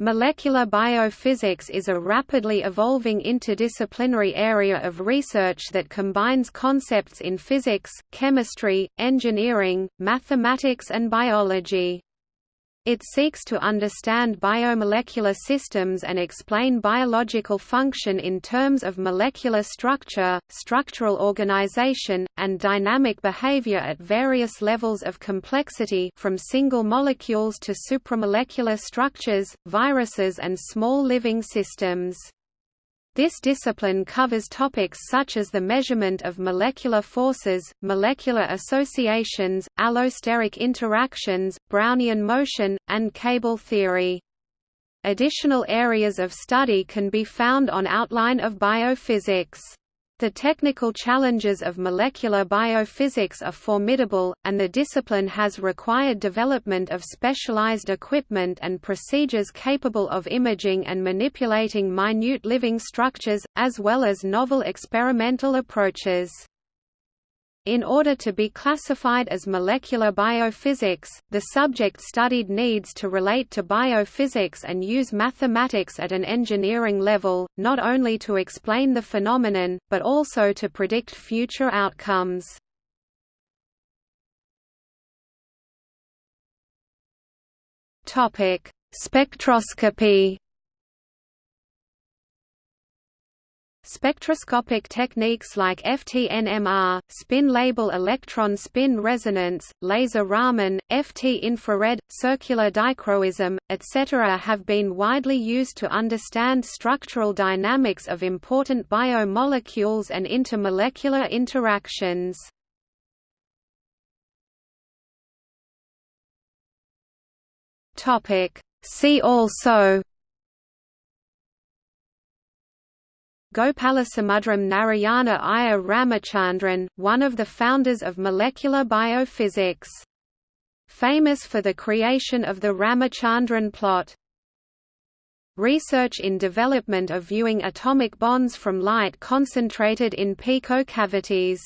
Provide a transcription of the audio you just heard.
Molecular biophysics is a rapidly evolving interdisciplinary area of research that combines concepts in physics, chemistry, engineering, mathematics and biology. It seeks to understand biomolecular systems and explain biological function in terms of molecular structure, structural organization, and dynamic behavior at various levels of complexity from single molecules to supramolecular structures, viruses and small living systems. This discipline covers topics such as the measurement of molecular forces, molecular associations, allosteric interactions, Brownian motion, and cable theory. Additional areas of study can be found on Outline of Biophysics. The technical challenges of molecular biophysics are formidable, and the discipline has required development of specialized equipment and procedures capable of imaging and manipulating minute living structures, as well as novel experimental approaches. In order to be classified as molecular biophysics, the subject studied needs to relate to biophysics and use mathematics at an engineering level, not only to explain the phenomenon, but also to predict future outcomes. Spectroscopy Spectroscopic techniques like FTNMR, spin-label electron spin resonance, laser Raman, FT infrared, circular dichroism, etc. have been widely used to understand structural dynamics of important biomolecules and intermolecular interactions. See also Gopalasamudram Narayana Iyer Ramachandran, one of the founders of molecular biophysics. Famous for the creation of the Ramachandran plot. Research in development of viewing atomic bonds from light concentrated in pico cavities